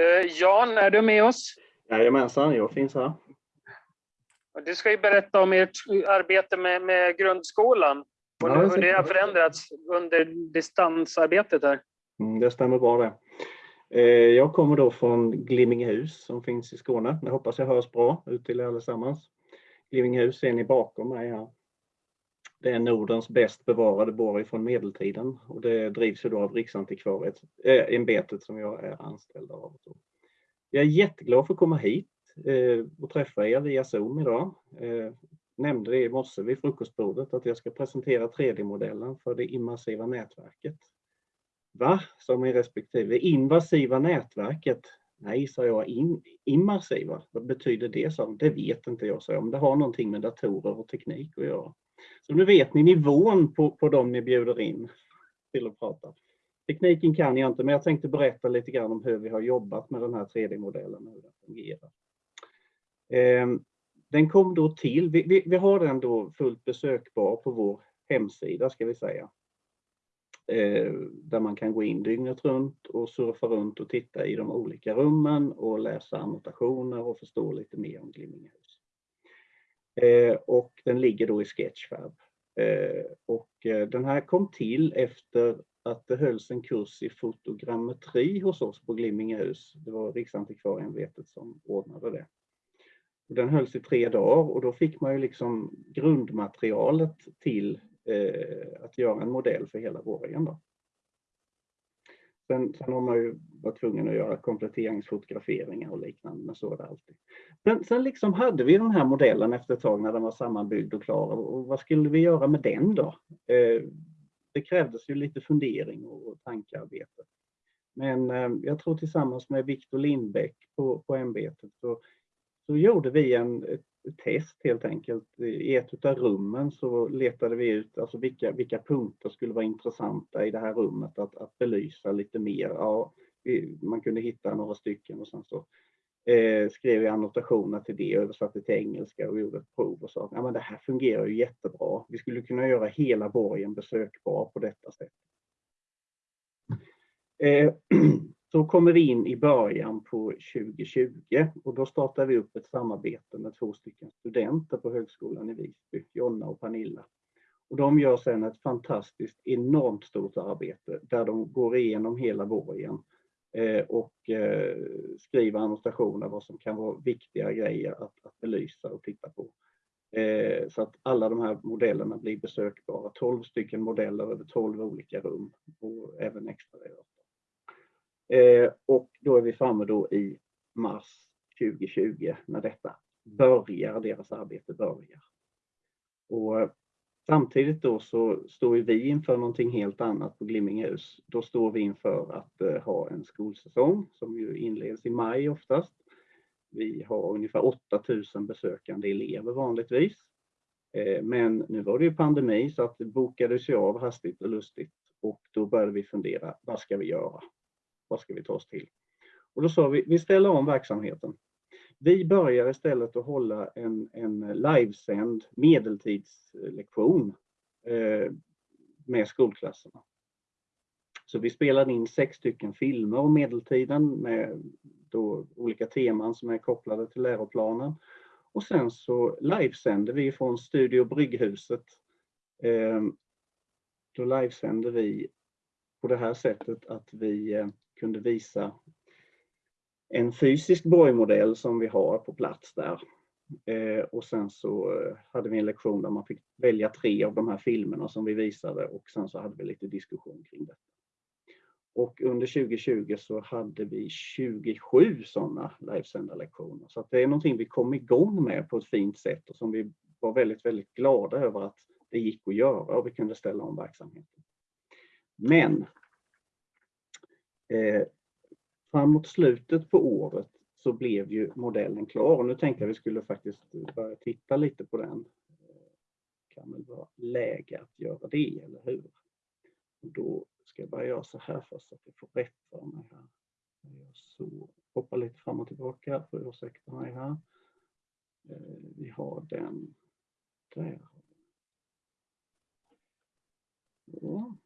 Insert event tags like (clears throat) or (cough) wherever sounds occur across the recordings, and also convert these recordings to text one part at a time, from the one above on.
Eh, Jan, är du med oss? Jajamensan, jag finns här. Du ska ju berätta om ert arbete med, med grundskolan och Ja, hur det har förändrats under distansarbetet här. Mm, det stämmer bra det. Eh, Jag kommer då från Glimmingehus som finns i Skåne. Jag hoppas jag hörs bra ut till er allesammans. Glimmingehus ser ni bakom mig här. Det är Nordens bäst bevarade borg från medeltiden och det drivs ju då av Riksantikvarieämbetet eh, äh, som jag är anställd av. Jag är jätteglad för att komma hit eh, och träffa er via Zoom idag. Eh, nämnde det i morse vid frukostbordet att jag ska presentera 3D-modellen för det immersiva nätverket. Va? Sa min respektive. Invasiva nätverket? Nej, sa jag. In, immersiva? Vad betyder det? Sa Det vet inte jag, sa jag. Men det har någonting med datorer och teknik att göra. Så nu vet ni nivån på, på dem ni bjuder in till att prata. Tekniken kan jag inte, men jag tänkte berätta lite grann om hur vi har jobbat med den här 3D-modellen och hur den fungerar. Ehm, den kom då till, vi, vi, vi, har den då fullt besökbar på vår hemsida ska vi säga. Ehm, där man kan gå in dygnet runt och surfa runt och titta i de olika rummen och läsa annotationer och förstå lite mer om Glimmingehus. Eh, och den ligger då i Sketchfab. Eh, och eh, den här kom till efter att det hölls en kurs i fotogrammetri hos oss på Glimmingehus. Det var Riksantikvarieämbetet som ordnade det. Den hölls i tre dagar och då fick man ju liksom grundmaterialet till eh, att göra en modell för hela borgen. Sen, sen har man ju varit tvungen att göra kompletteringsfotograferingar och liknande, men så är det alltid. Men sen liksom hade vi den här modellen efter ett tag när den var sammanbyggd och klar och vad skulle vi göra med den då? Eh, det krävdes ju lite fundering och tankearbete. Men eh, jag tror tillsammans med Viktor Lindbäck på, på ämbetet så, så gjorde vi en, ett test helt enkelt. I ett av rummen så letade vi ut alltså vilka, vilka punkter skulle vara intressanta i det här rummet att, att belysa lite mer. Ja, vi, man kunde hitta några stycken och sen så eh, skrev jag annotationer till det, översatte till engelska och gjorde ett prov och sa att ja, det här fungerar ju jättebra. Vi skulle kunna göra hela borgen besökbar på detta sätt. Eh, (clears throat) eh så kommer vi in i början på 2020 och då startar vi upp ett samarbete med två stycken studenter på Högskolan i Visby, Jonna och Pernilla. Och de gör sedan ett fantastiskt enormt stort arbete där de går igenom hela borgen eh, och eh, skriver annotationer vad som kan vara viktiga grejer att, att belysa och titta på. Eh, så att alla de här modellerna blir besökbara. 12 stycken modeller över 12 olika rum och även extra och då är vi framme då i mars 2020 när detta börjar, deras arbete börjar. Och Samtidigt då så står vi inför någonting helt annat på Glimmingehus. Då står vi inför att uh, ha en skolsäsong som ju inleds i maj oftast. Vi har ungefär 8000 besökande elever vanligtvis. Men nu var det ju pandemi så att det bokades ju av hastigt och lustigt och då började vi fundera, vad ska vi göra? Vad ska vi ta oss till? Och då sa vi, vi ställer om verksamheten. Vi börjar istället att hålla en, en livesänd medeltidslektion eh, med skolklasserna. Så vi spelade in sex stycken filmer om medeltiden med då olika teman som är kopplade till läroplanen. Och sen så livesände vi från Studio Brygghuset. Eh, då livesände vi på det här sättet att vi eh, kunde visa en fysisk borgmodell som vi har på plats där. Eh, och sen så eh, hade vi en lektion där man fick välja tre av de här filmerna som vi visade och sen så hade vi lite diskussion kring det. Och under 2020 så hade vi 27 sådana livesända lektioner. Så det är någonting vi kom igång med på ett fint sätt och som vi var väldigt, väldigt glada över att det gick att göra och vi kunde ställa om verksamheten. Men eh, framåt slutet på året så blev ju modellen klar och nu tänkte jag vi skulle faktiskt börja titta lite på den. Det kan väl vara läge att göra det, eller hur? Och då ska jag bara göra så här först så att jag får rätt för mig här. Så hoppa lite fram och tillbaka, får ursäkta mig här. Eh, vi har den där. Ja.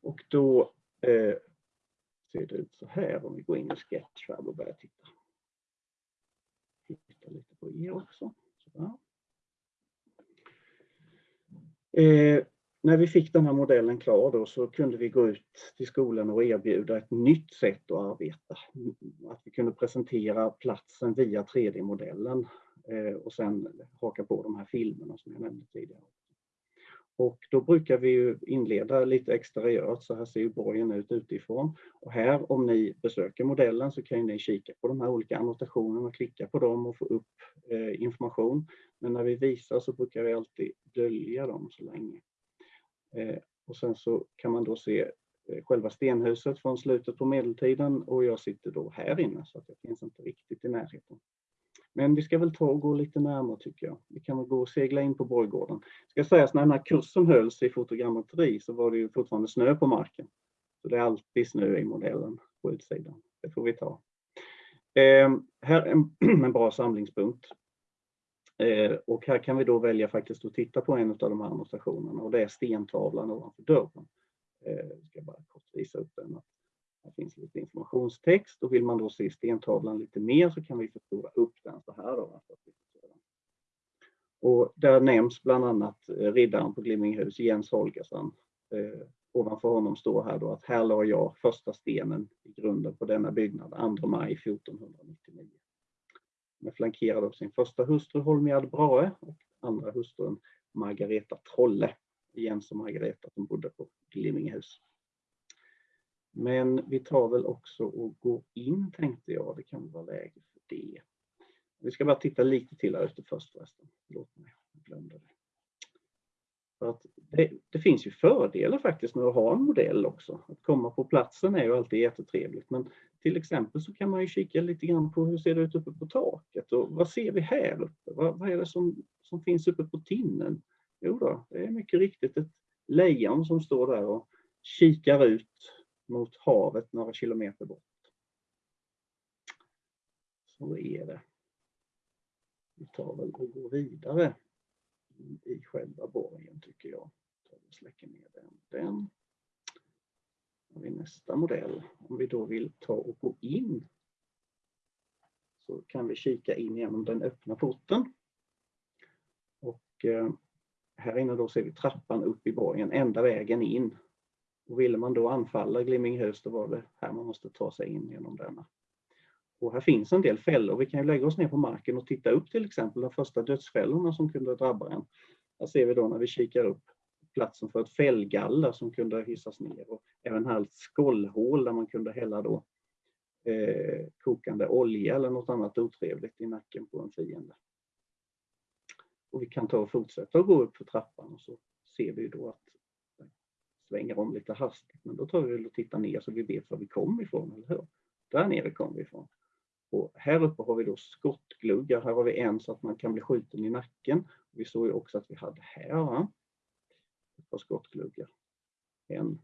Och då eh, ser det ut så här om vi går in i Sketchfab och börjar titta. Titta lite på er också. Eh, när vi fick den här modellen klar då så kunde vi gå ut till skolan och erbjuda ett nytt sätt att arbeta. Att vi kunde presentera platsen via 3D-modellen eh, och sen haka på de här filmerna som jag nämnde tidigare. Och då brukar vi inleda lite exteriört, så här ser ju borgen ut utifrån. Och här om ni besöker modellen så kan ni kika på de här olika annotationerna, klicka på dem och få upp eh, information. Men när vi visar så brukar vi alltid dölja dem så länge. Eh, och sen så kan man då se eh, själva stenhuset från slutet på medeltiden och jag sitter då här inne så att jag finns inte riktigt i närheten. Men vi ska väl ta och gå lite närmare tycker jag. Vi kan väl gå och segla in på borggården. Ska sägas när den här kursen hölls i fotogrammetri så var det ju fortfarande snö på marken. Så det är alltid snö i modellen på utsidan. Det får vi ta. Eh, här är en, (clears throat) en bra samlingspunkt. Eh, och här kan vi då välja faktiskt att titta på en av de här annotationerna och det är stentavlan ovanför dörren. Eh, jag ska bara kort visa upp den. Här finns lite informationstext och vill man då se stentavlan lite mer så kan vi förstora upp den så här. Då, och där nämns bland annat eh, riddaren på Glimminghus, Jens Holgersson. Eh, ovanför honom står här då att här la jag första stenen i grunden på denna byggnad 2 maj 1499. Med flankerad av sin första hustru Holmiad Brahe och andra hustrun Margareta Trolle. Jens och Margareta som bodde på Glimminghus. Men vi tar väl också och går in tänkte jag, det kan vara läge för det. Vi ska bara titta lite till här ute först förresten. Förlåt mig, jag glömde det. För att det, det, finns ju fördelar faktiskt med att ha en modell också. Att komma på platsen är ju alltid jättetrevligt men till exempel så kan man ju kika lite grann på hur ser det ut uppe på taket och vad ser vi här uppe? Vad, vad är det som, som finns uppe på tinnen? Jo då, det är mycket riktigt ett lejon som står där och kikar ut mot havet några kilometer bort. Så är det. Vi tar väl och går vidare i själva borgen tycker jag. Vi släcker ner den. den. Har vi nästa modell. Om vi då vill ta och gå in så kan vi kika in genom den öppna porten. Och eh, här inne då ser vi trappan upp i borgen, enda vägen in och ville man då anfalla Glimminghus då var det här man måste ta sig in genom denna. Och här finns en del fällor. Vi kan lägga oss ner på marken och titta upp till exempel de första dödsfällorna som kunde drabba en. Här ser vi då när vi kikar upp platsen för ett fällgaller som kunde hissas ner och även här ett skållhål där man kunde hälla då eh, kokande olja eller något annat otrevligt i nacken på en fiende. Och vi kan ta och fortsätta att gå upp för trappan och så ser vi då att svänger om lite hastigt. Men då tar vi och tittar ner så vi vet var vi kom ifrån, eller hur? Där nere kom vi ifrån. Och här uppe har vi då skottgluggar. Här har vi en så att man kan bli skjuten i nacken. Vi såg ju också att vi hade här va? ett par skottgluggar. En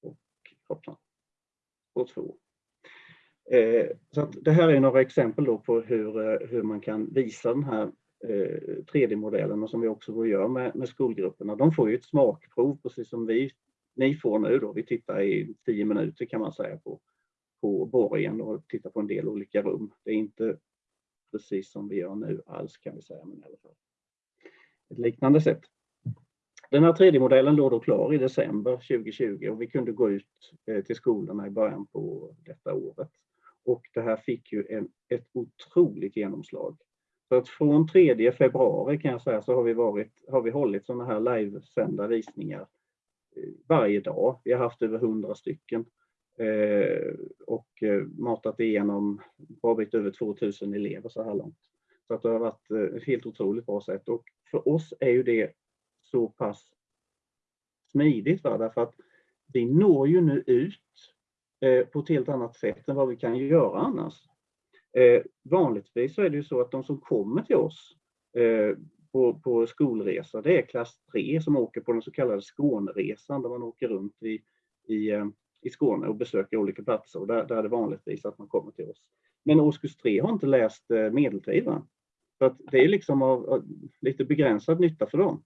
och hoppsan, och två. Eh, så att det här är några exempel då på hur, eh, hur man kan visa den här Eh, 3D-modellerna och som vi också gör med, med skolgrupperna. De får ju ett smakprov precis som vi, ni får nu då. Vi tittar i tio minuter kan man säga på, på borgen och tittar på en del olika rum. Det är inte precis som vi gör nu alls kan vi säga, men i alla fall ett liknande sätt. Den här 3D-modellen låg då klar i december 2020 och vi kunde gå ut eh, till skolorna i början på detta året. Och det här fick ju en, ett otroligt genomslag. Så att från 3 februari kan jag säga så har vi, varit, har vi hållit sådana här livesända visningar eh, varje dag. Vi har haft över 100 stycken eh, och eh, matat igenom bra bit över 2000 elever så här långt. Så att det har varit ett helt otroligt bra sätt och för oss är ju det så pass smidigt va? därför att vi når ju nu ut på ett helt annat sätt än vad vi kan göra annars. Eh, vanligtvis så är det ju så att de som kommer till oss eh, på, på skolresa, det är klass 3 som åker på den så kallade Skåneresan där man åker runt i, i, eh, i Skåne och besöker olika platser och där, där är det vanligtvis att man kommer till oss. Men årskurs 3 har inte läst eh, medeltid. Så att det är liksom av, av, lite begränsad nytta för dem.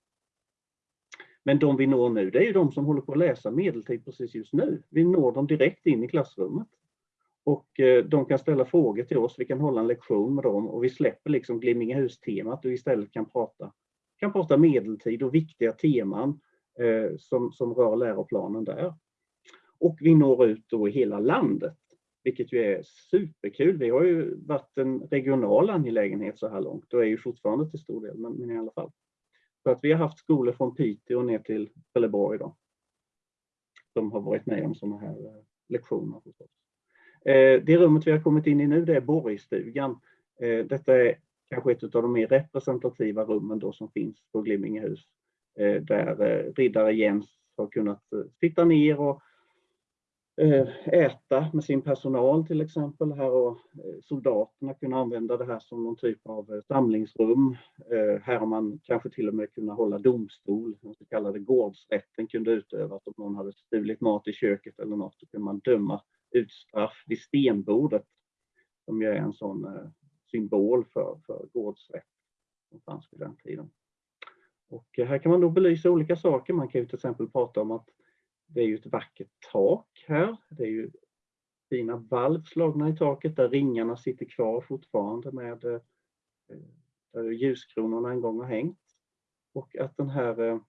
Men de vi når nu, det är ju de som håller på att läsa medeltid precis just nu. Vi når dem direkt in i klassrummet. Och eh, de kan ställa frågor till oss, vi kan hålla en lektion med dem och vi släpper liksom Glimmingehus-temat och istället kan prata, kan prata medeltid och viktiga teman eh, som, som rör läroplanen där. Och vi når ut då i hela landet, vilket ju är superkul. Vi har ju varit en regional angelägenhet så här långt och är ju fortfarande till stor del, men, men i alla fall. Så att vi har haft skolor från Piteå ner till Trelleborg då. Som har varit med om sådana här eh, lektioner lektioner. oss. Eh, det rummet vi har kommit in i nu det är Borgstugan. Eh, detta är kanske ett av de mer representativa rummen då som finns på Glimmingehus. Eh, där riddare Jens har kunnat sitta ner och äta med sin personal till exempel. Här har soldaterna kunnat använda det här som någon typ av samlingsrum. Här har man kanske till och med kunnat hålla domstol, den så kallade gårdsrätten kunde utövas om någon hade stulit mat i köket eller något. Då kunde man döma ut straff vid stenbordet som ju är en sån eh, symbol för, för gårdsrätt som fanns vid den tiden. Och eh, här kan man då belysa olika saker. Man kan ju till exempel prata om att det är ju ett vackert tak här. Det är ju fina valv slagna i taket där ringarna sitter kvar fortfarande med eh, där ljuskronorna en gång har hängt. Och att det här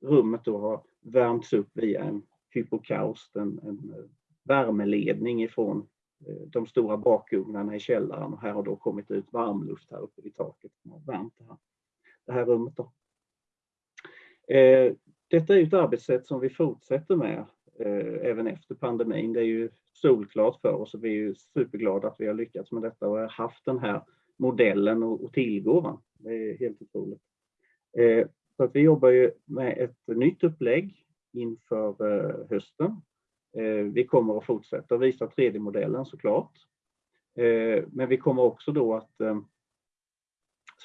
rummet då har värmts upp via en hypokaust, en, en värmeledning ifrån eh, de stora bakugnarna i källaren och här har då kommit ut varmluft här uppe i taket som har värmt det här, det här rummet. Då. Eh, detta är ett arbetssätt som vi fortsätter med eh, även efter pandemin. Det är ju solklart för oss och vi är ju superglada att vi har lyckats med detta och har haft den här modellen att tillgå. Det är helt otroligt. Eh, så att vi jobbar ju med ett nytt upplägg inför eh, hösten. Eh, vi kommer att fortsätta visa 3D-modellen såklart. Eh, men vi kommer också då att eh,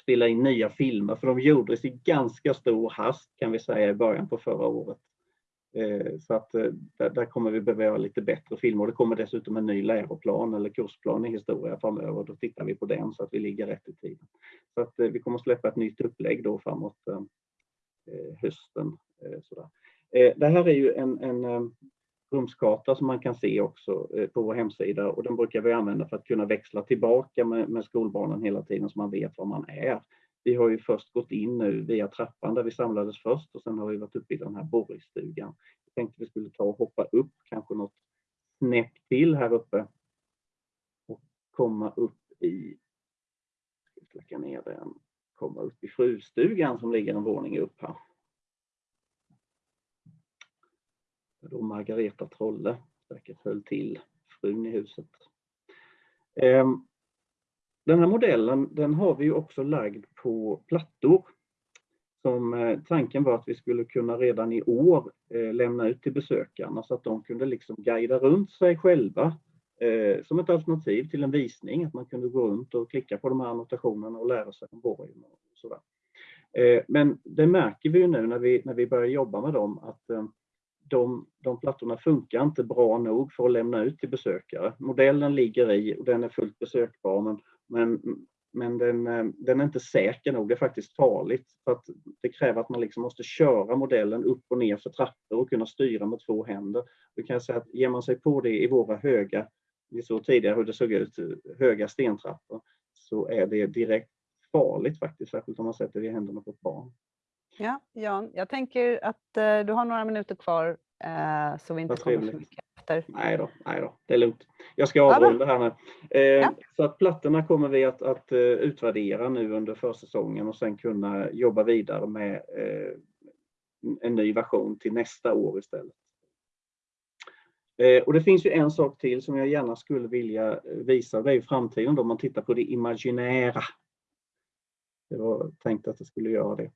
spela in nya filmer, för de gjordes i ganska stor hast kan vi säga i början på förra året. Eh, så att eh, där, kommer vi behöva lite bättre filmer. Det kommer dessutom en ny läroplan eller kursplan i historia framöver. Då tittar vi på den så att vi ligger rätt i tiden. Så att eh, vi kommer släppa ett nytt upplägg då framåt eh, eh, hösten. Eh, sådär. Det här är ju en, en rumskarta som man kan se också eh, på vår hemsida och den brukar vi använda för att kunna växla tillbaka med, med skolbarnen hela tiden så man vet var man är. Vi har ju först gått in nu via trappan där vi samlades först och sen har vi varit uppe i den här borgstugan. Jag tänkte vi skulle ta och hoppa upp kanske något snäpp till här uppe och komma upp i, släcka ner den, komma upp i frustugan som ligger en våning upp här. Då Margareta Trolle säkert höll till, frun i huset. Ehm, den här modellen den har vi också lagd på plattor. Som eh, tanken var att vi skulle kunna redan i år eh, lämna ut till besökarna så att de kunde liksom guida runt sig själva eh, som ett alternativ till en visning. Att man kunde gå runt och klicka på de här annotationerna och lära sig om borgen och sådär. Men det märker vi ju nu när vi, när vi börjar jobba med dem att de, de plattorna funkar inte bra nog för att lämna ut till besökare. Modellen ligger i och den är fullt besökbar men, men, men den, eh, den är inte säker nog. Det är faktiskt farligt för att det kräver att man liksom måste köra modellen upp och ner för trappor och kunna styra med två händer. Då kan säga att ger man sig på det i våra höga, vi såg tidigare hur det såg ut, höga stentrappor, så är det direkt farligt faktiskt, särskilt om man sätter det i händerna på ett barn. Ja, Jan, jag tänker att eh, du har några minuter kvar eh, så vi inte kommer för mycket efter. Nej då, nej då, det är lugnt. Jag ska avrunda här nu. Eh, ja. Så att plattorna kommer vi att, att utvärdera nu under försäsongen och sen kunna jobba vidare med en ny version till nästa år istället. Och det finns ju en sak till som jag gärna skulle vilja visa, det är framtiden då man tittar på det imaginära. Det var tänkt att det skulle göra det.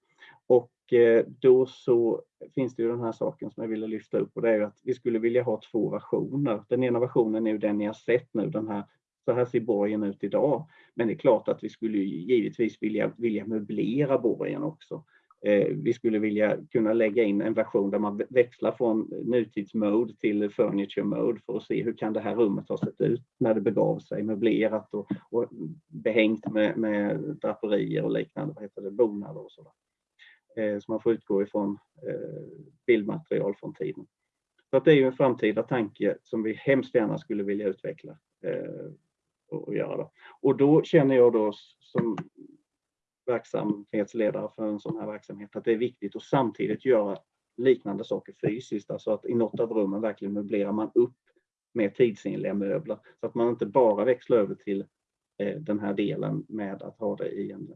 Och eh, då så finns det ju den här saken som jag ville lyfta upp och det är ju att vi skulle vilja ha två versioner. Den ena versionen är ju den ni har sett nu, den här så här ser borgen ut idag. Men det är klart att vi skulle givetvis vilja, vilja möblera borgen också. Eh, vi skulle vilja kunna lägga in en version där man växlar från nutidsmode till furniture mode för att se hur kan det här rummet ha sett ut när det begav sig, möblerat och, och behängt med, med draperier och liknande, vad heter det, bonader och sådär. Eh, så man får utgå ifrån eh, bildmaterial från tiden. Så att det är ju en framtida tanke som vi hemskt gärna skulle vilja utveckla eh, och, göra. Då. Och då känner jag då som verksamhetsledare för en sån här verksamhet att det är viktigt att samtidigt göra liknande saker fysiskt, alltså att i något av rummen verkligen möblerar man upp med tidsenliga möbler så att man inte bara växlar över till den här delen med att ha det i en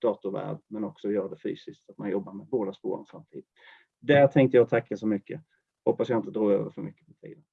datorvärld men också gör det fysiskt, så att man jobbar med båda spåren samtidigt. Där tänkte jag tacka så mycket. Hoppas jag inte drar över för mycket på tiden.